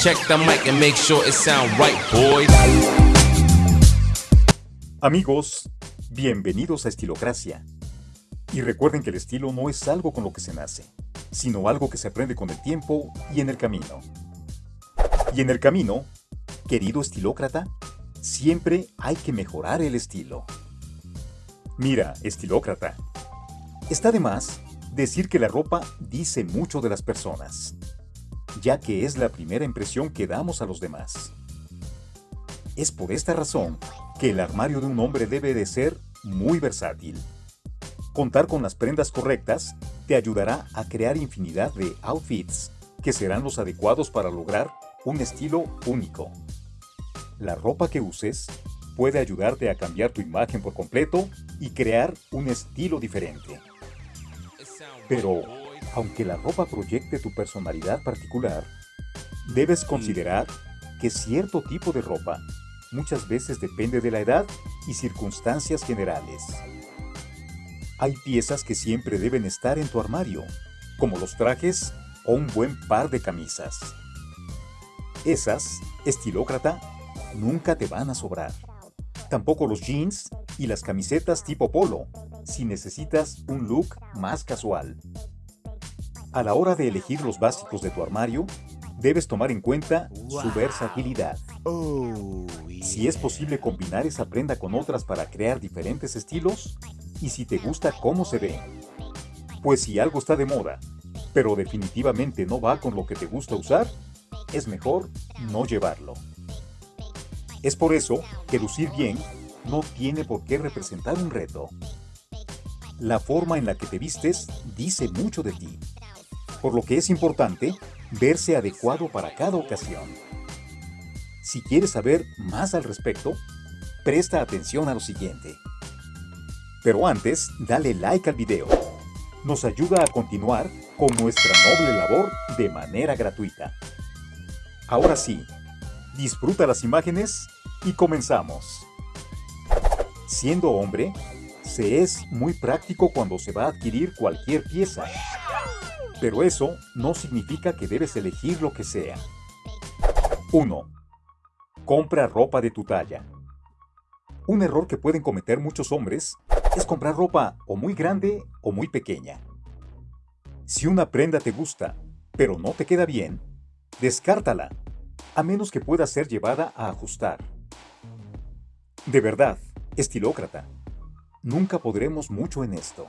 Check the mic and make sure it sound right, boys. Amigos, bienvenidos a Estilocracia. Y recuerden que el estilo no es algo con lo que se nace, sino algo que se aprende con el tiempo y en el camino. Y en el camino, querido estilócrata, siempre hay que mejorar el estilo. Mira, estilócrata, está de más decir que la ropa dice mucho de las personas, ya que es la primera impresión que damos a los demás. Es por esta razón que el armario de un hombre debe de ser muy versátil. Contar con las prendas correctas te ayudará a crear infinidad de outfits que serán los adecuados para lograr un estilo único. La ropa que uses puede ayudarte a cambiar tu imagen por completo y crear un estilo diferente. Pero, aunque la ropa proyecte tu personalidad particular, debes considerar que cierto tipo de ropa muchas veces depende de la edad y circunstancias generales. Hay piezas que siempre deben estar en tu armario, como los trajes o un buen par de camisas. Esas, estilócrata, nunca te van a sobrar. Tampoco los jeans y las camisetas tipo polo, si necesitas un look más casual. A la hora de elegir los básicos de tu armario, debes tomar en cuenta su versatilidad. Si es posible combinar esa prenda con otras para crear diferentes estilos, y si te gusta cómo se ve. Pues si algo está de moda, pero definitivamente no va con lo que te gusta usar, es mejor no llevarlo. Es por eso que lucir bien no tiene por qué representar un reto. La forma en la que te vistes dice mucho de ti, por lo que es importante verse adecuado para cada ocasión. Si quieres saber más al respecto, presta atención a lo siguiente. Pero antes, dale like al video. Nos ayuda a continuar con nuestra noble labor de manera gratuita. Ahora sí, disfruta las imágenes y comenzamos. Siendo hombre, se es muy práctico cuando se va a adquirir cualquier pieza. Pero eso no significa que debes elegir lo que sea. 1. Compra ropa de tu talla. Un error que pueden cometer muchos hombres es comprar ropa o muy grande o muy pequeña. Si una prenda te gusta, pero no te queda bien, descártala, a menos que pueda ser llevada a ajustar. De verdad, estilócrata, nunca podremos mucho en esto.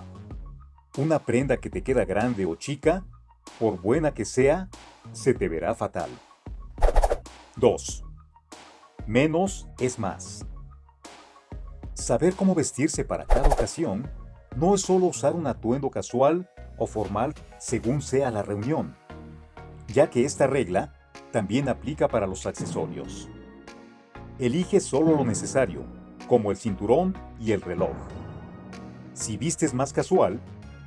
Una prenda que te queda grande o chica, por buena que sea, se te verá fatal. 2. Menos es más. Saber cómo vestirse para cada ocasión no es solo usar un atuendo casual o formal según sea la reunión, ya que esta regla también aplica para los accesorios. Elige solo lo necesario, como el cinturón y el reloj. Si vistes más casual,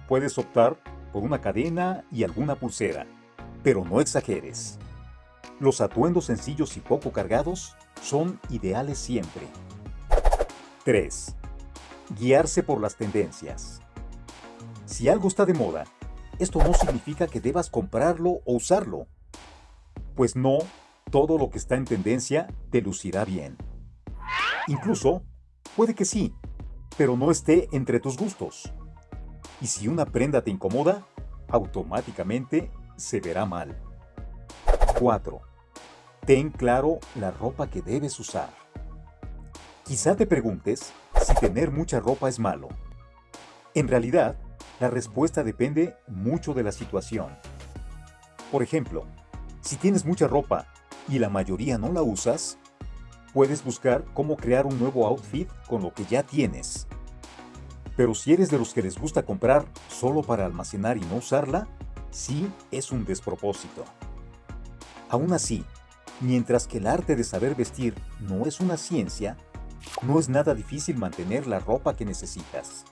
puedes optar por una cadena y alguna pulsera, pero no exageres. Los atuendos sencillos y poco cargados son ideales siempre. 3. Guiarse por las tendencias. Si algo está de moda, esto no significa que debas comprarlo o usarlo. Pues no, todo lo que está en tendencia te lucirá bien. Incluso, puede que sí, pero no esté entre tus gustos. Y si una prenda te incomoda, automáticamente se verá mal. 4. Ten claro la ropa que debes usar. Quizá te preguntes si tener mucha ropa es malo. En realidad, la respuesta depende mucho de la situación. Por ejemplo, si tienes mucha ropa y la mayoría no la usas, puedes buscar cómo crear un nuevo outfit con lo que ya tienes. Pero si eres de los que les gusta comprar solo para almacenar y no usarla, sí es un despropósito. Aún así, mientras que el arte de saber vestir no es una ciencia, no es nada difícil mantener la ropa que necesitas.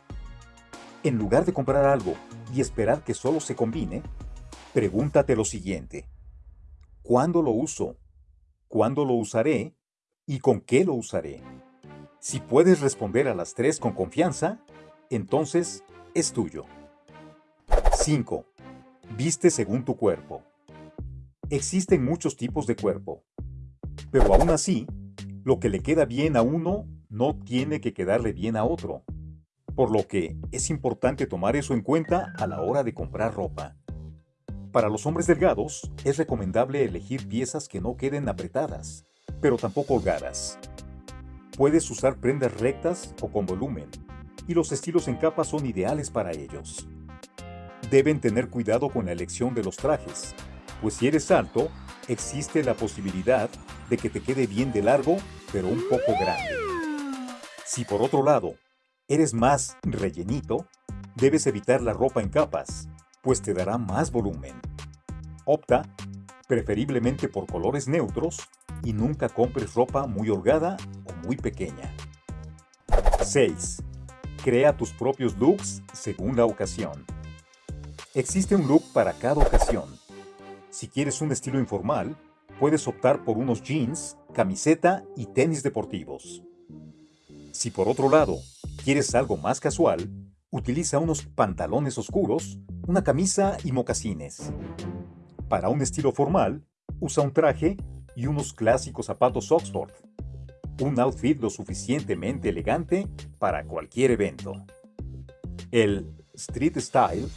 En lugar de comprar algo y esperar que solo se combine, pregúntate lo siguiente. ¿Cuándo lo uso? ¿Cuándo lo usaré? ¿Y con qué lo usaré? Si puedes responder a las tres con confianza, entonces es tuyo. 5. Viste según tu cuerpo. Existen muchos tipos de cuerpo, pero aún así, lo que le queda bien a uno no tiene que quedarle bien a otro. Por lo que es importante tomar eso en cuenta a la hora de comprar ropa. Para los hombres delgados, es recomendable elegir piezas que no queden apretadas, pero tampoco holgadas. Puedes usar prendas rectas o con volumen, y los estilos en capa son ideales para ellos. Deben tener cuidado con la elección de los trajes, pues si eres alto, existe la posibilidad de que te quede bien de largo, pero un poco grande. Si por otro lado, eres más rellenito, debes evitar la ropa en capas, pues te dará más volumen. Opta, preferiblemente por colores neutros, y nunca compres ropa muy holgada o muy pequeña. 6. Crea tus propios looks según la ocasión. Existe un look para cada ocasión. Si quieres un estilo informal, puedes optar por unos jeans, camiseta y tenis deportivos. Si por otro lado quieres algo más casual, utiliza unos pantalones oscuros, una camisa y mocasines. Para un estilo formal, usa un traje y unos clásicos zapatos Oxford. Un outfit lo suficientemente elegante para cualquier evento. El street style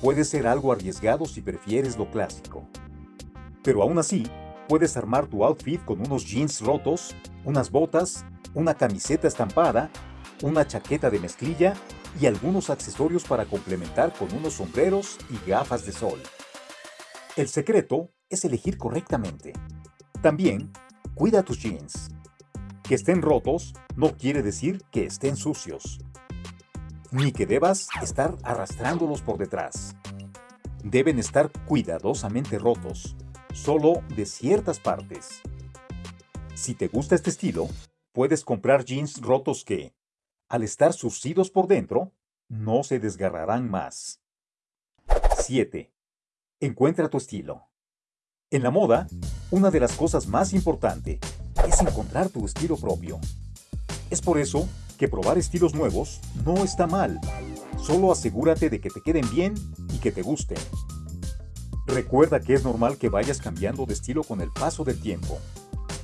puede ser algo arriesgado si prefieres lo clásico. Pero aún así, puedes armar tu outfit con unos jeans rotos, unas botas, una camiseta estampada, una chaqueta de mezclilla y algunos accesorios para complementar con unos sombreros y gafas de sol. El secreto es elegir correctamente. También, cuida tus jeans. Que estén rotos no quiere decir que estén sucios, ni que debas estar arrastrándolos por detrás. Deben estar cuidadosamente rotos, solo de ciertas partes. Si te gusta este estilo, puedes comprar jeans rotos que, al estar surcidos por dentro, no se desgarrarán más. 7. Encuentra tu estilo. En la moda, una de las cosas más importantes es encontrar tu estilo propio. Es por eso que probar estilos nuevos no está mal. Solo asegúrate de que te queden bien y que te gusten. Recuerda que es normal que vayas cambiando de estilo con el paso del tiempo.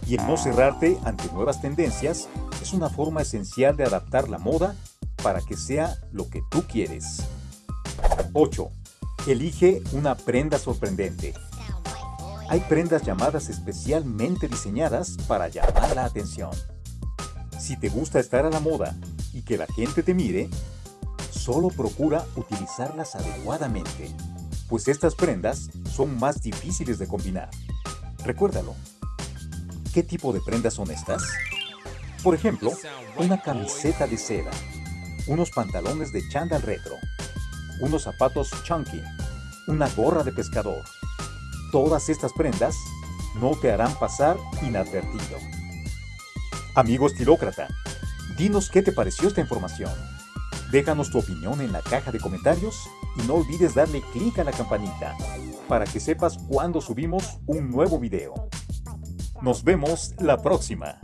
Y el no cerrarte ante nuevas tendencias es una forma esencial de adaptar la moda para que sea lo que tú quieres. 8. Elige una prenda sorprendente. Hay prendas llamadas especialmente diseñadas para llamar la atención. Si te gusta estar a la moda y que la gente te mire, solo procura utilizarlas adecuadamente, pues estas prendas son más difíciles de combinar. Recuérdalo. ¿Qué tipo de prendas son estas? Por ejemplo, una camiseta de seda, unos pantalones de chándal retro, unos zapatos chunky, una gorra de pescador. Todas estas prendas no te harán pasar inadvertido. Amigo estilócrata, dinos qué te pareció esta información. Déjanos tu opinión en la caja de comentarios y no olvides darle clic a la campanita para que sepas cuando subimos un nuevo video. Nos vemos la próxima.